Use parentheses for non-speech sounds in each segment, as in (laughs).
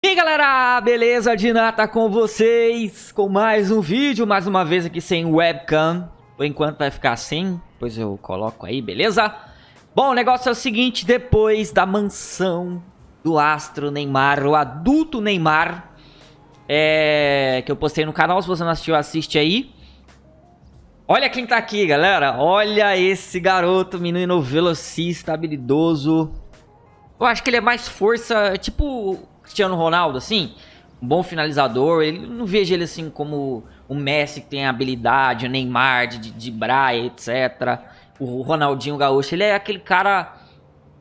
E aí galera, beleza? Diná tá com vocês com mais um vídeo, mais uma vez aqui sem webcam Por enquanto vai ficar assim, depois eu coloco aí, beleza? Bom, o negócio é o seguinte, depois da mansão do astro Neymar, o adulto Neymar é, Que eu postei no canal, se você não assistiu, assiste aí Olha quem tá aqui, galera, olha esse garoto, menino velocista, habilidoso Eu acho que ele é mais força, tipo Cristiano Ronaldo, assim, um bom finalizador. Ele não vejo ele assim como o Messi que tem habilidade, o Neymar de, de, Braia, etc. O Ronaldinho Gaúcho, ele é aquele cara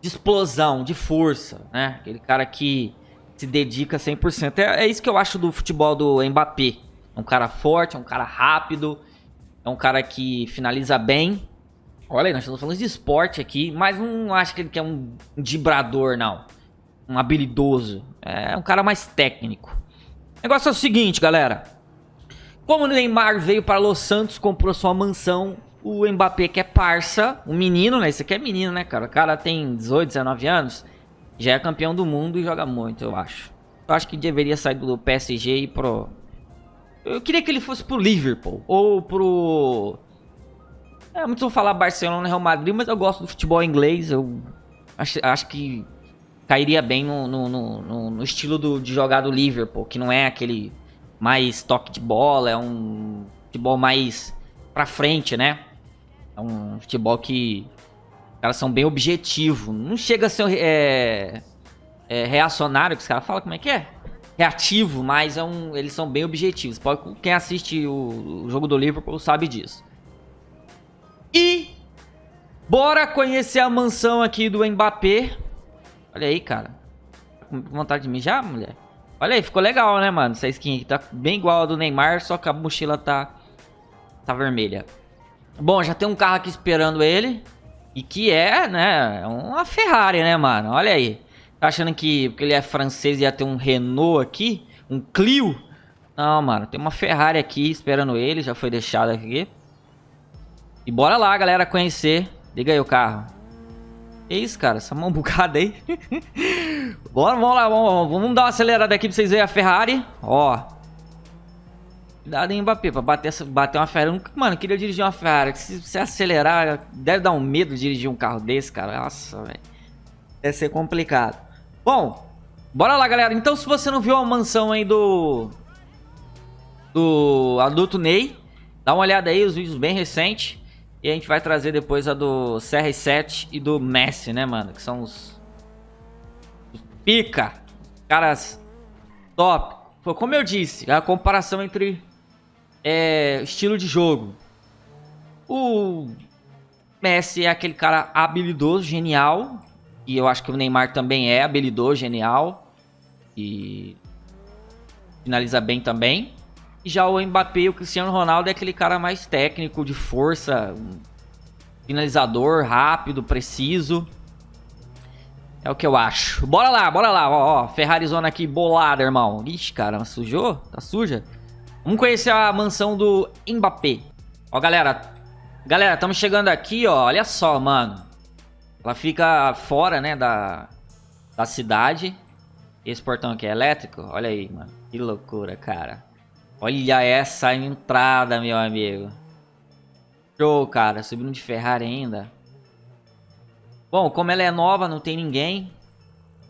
de explosão, de força, né? Aquele cara que se dedica 100%. É, é isso que eu acho do futebol do Mbappé. É um cara forte, é um cara rápido, é um cara que finaliza bem. Olha aí, nós estamos falando de esporte aqui, mas não acho que ele é um vibrador, não um habilidoso. É um cara mais técnico. O negócio é o seguinte, galera. Como o Neymar veio para Los Santos, comprou sua mansão, o Mbappé que é parça, um menino, né? Esse aqui é menino, né, cara? O cara tem 18, 19 anos, já é campeão do mundo e joga muito, eu acho. Eu acho que deveria sair do PSG e pro... Eu queria que ele fosse pro Liverpool, ou pro... É, muitos vão falar Barcelona e Real Madrid, mas eu gosto do futebol inglês, eu acho, acho que cairia bem no, no, no, no estilo do, de jogar do Liverpool, que não é aquele mais toque de bola, é um futebol mais pra frente, né? É um futebol que os caras são bem objetivos. Não chega a ser é, é, reacionário, que os caras falam como é que é? Reativo, mas é um, eles são bem objetivos. Pode, quem assiste o, o jogo do Liverpool sabe disso. E bora conhecer a mansão aqui do Mbappé. Olha aí, cara. Com vontade de mijar, mulher? Olha aí, ficou legal, né, mano? Essa skin aqui tá bem igual a do Neymar, só que a mochila tá, tá vermelha. Bom, já tem um carro aqui esperando ele. E que é, né, uma Ferrari, né, mano? Olha aí. Tá achando que porque ele é francês ia ter um Renault aqui? Um Clio? Não, mano, tem uma Ferrari aqui esperando ele, já foi deixado aqui. E bora lá, galera, conhecer. Liga aí o carro. Que isso, cara? Essa mão (laughs) bugada aí. Bora, vamos lá, vamos, vamos dar uma acelerada aqui pra vocês verem a Ferrari. Ó. Cuidado em Mbappé, pra bater, bater uma Ferrari. Mano, queria dirigir uma Ferrari. Se você acelerar, deve dar um medo de dirigir um carro desse, cara. Nossa, velho. Deve ser complicado. Bom, bora lá, galera. Então, se você não viu a mansão aí do... Do adulto Ney, dá uma olhada aí, os vídeos bem recentes. E a gente vai trazer depois a do CR7 e do Messi, né, mano? Que são os... os pica. Caras top. Foi como eu disse, a comparação entre é, estilo de jogo. O Messi é aquele cara habilidoso, genial. E eu acho que o Neymar também é habilidoso, genial. E finaliza bem também. E já o Mbappé, o Cristiano Ronaldo é aquele cara mais técnico, de força, finalizador, rápido, preciso. É o que eu acho. Bora lá, bora lá. Ó, ó Ferrari zona aqui bolada, irmão. Ixi, cara, sujou? Tá suja? Vamos conhecer a mansão do Mbappé. Ó, galera. Galera, estamos chegando aqui, ó. Olha só, mano. Ela fica fora, né, da, da cidade. Esse portão aqui é elétrico. Olha aí, mano. Que loucura, cara. Olha essa entrada, meu amigo. Show, cara. Subindo de Ferrari ainda. Bom, como ela é nova, não tem ninguém.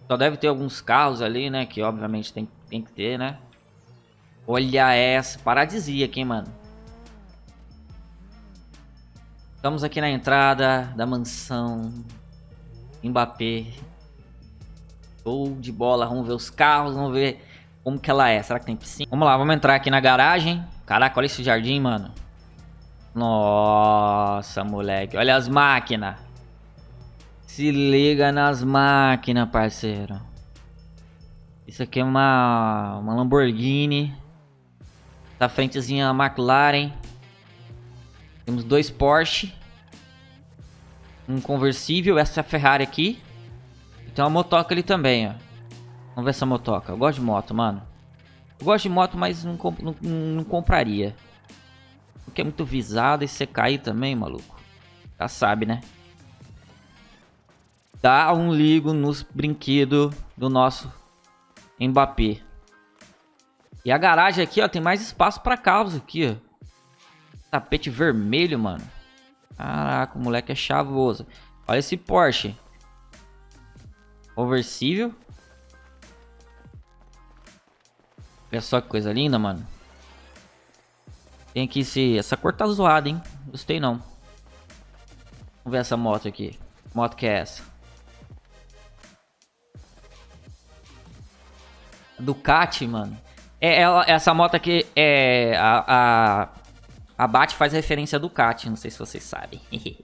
Só deve ter alguns carros ali, né? Que obviamente tem, tem que ter, né? Olha essa. Paradisíaca, hein, mano. Estamos aqui na entrada da mansão Mbappé. Show de bola. Vamos ver os carros, vamos ver como que ela é? Será que tem piscina? Vamos lá, vamos entrar aqui na garagem. Caraca, olha esse jardim, mano. Nossa, moleque. Olha as máquinas. Se liga nas máquinas, parceiro. Isso aqui é uma, uma Lamborghini. Da frentezinha McLaren. Temos dois Porsche. Um conversível. Essa é a Ferrari aqui. E tem uma motoca ali também, ó. Vamos ver essa motoca. Eu gosto de moto, mano. Eu gosto de moto, mas não, comp não, não compraria. Porque é muito visado e você cair também, maluco. Já sabe, né? Dá um ligo nos brinquedos do nosso Mbappé. E a garagem aqui, ó, tem mais espaço pra carros aqui, ó. Tapete vermelho, mano. Caraca, o moleque é chavoso. Olha esse Porsche. Conversível. Olha só que coisa linda, mano. Tem aqui esse... Essa cor tá zoada, hein? Gostei não. Vamos ver essa moto aqui. Moto que é essa? Ducati, mano. É, ela, essa moto aqui é... A, a, a Bat faz referência a Ducati. Não sei se vocês sabem. (laughs)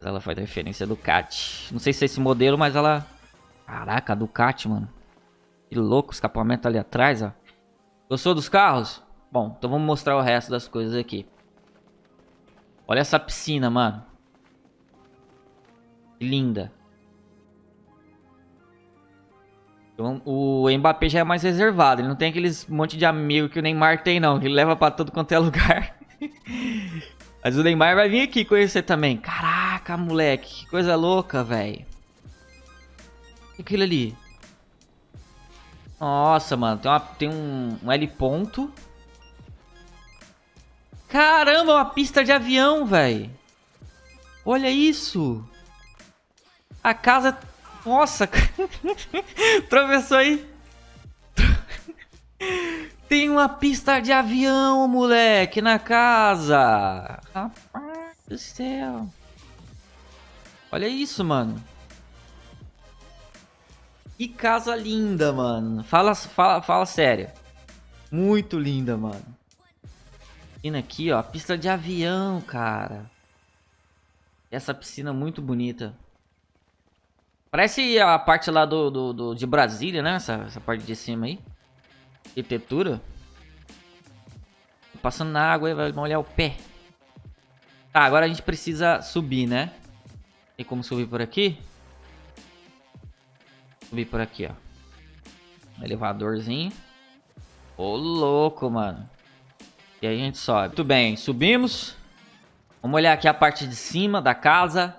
ela faz referência a Ducati. Não sei se é esse modelo, mas ela... Caraca, Ducati, mano. Que louco, escapamento ali atrás, ó. Gostou dos carros? Bom, então vamos mostrar o resto das coisas aqui. Olha essa piscina, mano. Que linda. Então, o Mbappé já é mais reservado. Ele não tem aqueles monte de amigo que o Neymar tem, não. Ele leva pra todo quanto é lugar. (laughs) Mas o Neymar vai vir aqui conhecer também. Caraca, moleque. Que coisa louca, velho. É aquilo ali? Nossa, mano. Tem, uma, tem um, um L ponto. Caramba, uma pista de avião, velho. Olha isso. A casa... Nossa. (laughs) Atravessou aí. (laughs) Tem uma pista de avião, moleque, na casa. Rapaz do céu. Olha isso, mano. Que casa linda, mano. Fala, fala, fala sério. Muito linda, mano. Piscina aqui, ó. Pista de avião, cara. Essa piscina muito bonita. Parece a parte lá do, do, do de Brasília, né? Essa, essa parte de cima aí. Arquitetura. Passando na água vai molhar o pé. Tá, agora a gente precisa subir, né? Tem como subir por aqui? Subir por aqui, ó. elevadorzinho. Ô, louco, mano. E aí a gente sobe. Muito bem, subimos. Vamos olhar aqui a parte de cima da casa.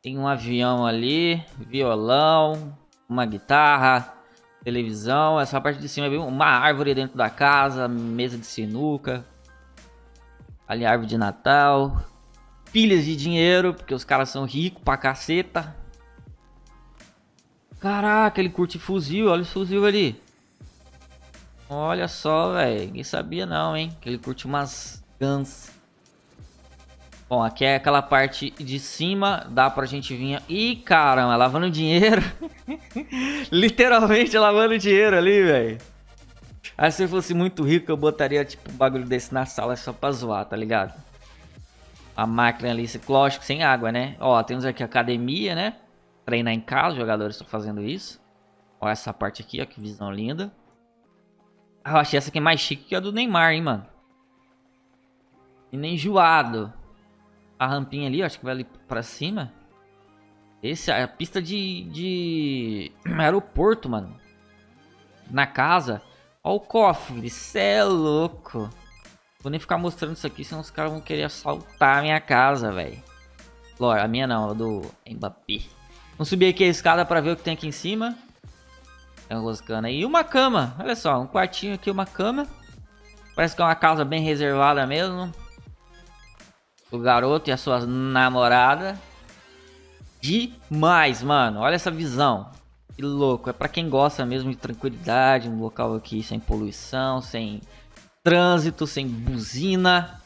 Tem um avião ali, violão, uma guitarra, televisão. Essa parte de cima, uma árvore dentro da casa, mesa de sinuca. Ali árvore de Natal. Pilhas de dinheiro, porque os caras são ricos pra caceta. Caraca, ele curte fuzil, olha o fuzil ali. Olha só, velho. Ninguém sabia não, hein? Que ele curte umas guns. Bom, aqui é aquela parte de cima. Dá pra gente vir... Ih, caramba, lavando dinheiro. (laughs) Literalmente lavando dinheiro ali, velho. Aí se eu fosse muito rico, eu botaria, tipo, um bagulho desse na sala só pra zoar, tá ligado? A máquina ali, lógico, sem água, né? Ó, temos aqui academia, né? Treinar em casa, os jogadores estão fazendo isso. Ó, essa parte aqui, ó, que visão linda. Ah, eu achei essa aqui mais chique que a do Neymar, hein, mano. E nem enjoado. A rampinha ali, acho que vai ali pra cima. Esse é a pista de, de (clears throat) aeroporto, mano. Na casa. Ó o cofre, cê é louco. Vou nem ficar mostrando isso aqui, senão os caras vão querer assaltar a minha casa, velho. A minha não, a do Mbappé. Vamos subir aqui a escada pra ver o que tem aqui em cima. Tem roscando aí. E uma cama. Olha só, um quartinho aqui, uma cama. Parece que é uma casa bem reservada mesmo. O garoto e a sua namorada. Demais, mano. Olha essa visão. Que louco. É pra quem gosta mesmo de tranquilidade. Um local aqui sem poluição, sem trânsito, sem buzina.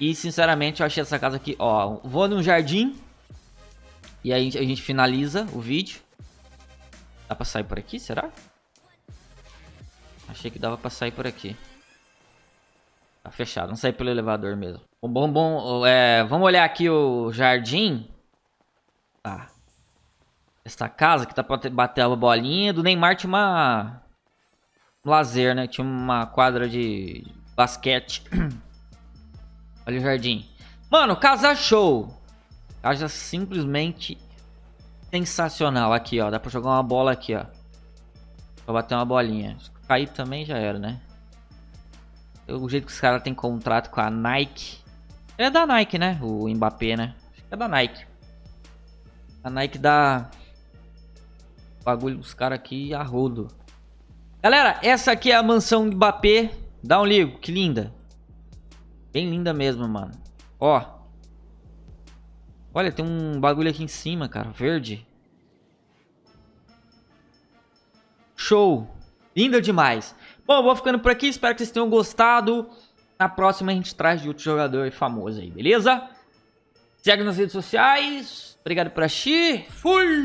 E sinceramente eu achei essa casa aqui, ó. Vou num jardim. E aí a gente finaliza o vídeo. Dá pra sair por aqui, será? Achei que dava pra sair por aqui. Tá fechado, não sair pelo elevador mesmo. Bom, bom, é, vamos olhar aqui o jardim. Tá. Esta casa que tá pra bater a bolinha. Do Neymar tinha uma... Um lazer, né? Tinha uma quadra de basquete. (clears throat) Olha o jardim. Mano, casa show. Casa simplesmente sensacional. Aqui, ó. Dá pra jogar uma bola aqui, ó. Pra bater uma bolinha. Cair também já era, né? O jeito que os caras têm contrato com a Nike. É da Nike, né? O Mbappé, né? Acho que é da Nike. A Nike dá bagulho dos caras aqui a rodo. Galera, essa aqui é a mansão Mbappé. Dá um ligo, que linda. Bem linda mesmo, mano. Ó. Olha, tem um bagulho aqui em cima, cara. Verde. Show. Linda demais. Bom, vou ficando por aqui. Espero que vocês tenham gostado. Na próxima a gente traz de outro jogador famoso aí, beleza? Segue nas redes sociais. Obrigado por assistir. Fui!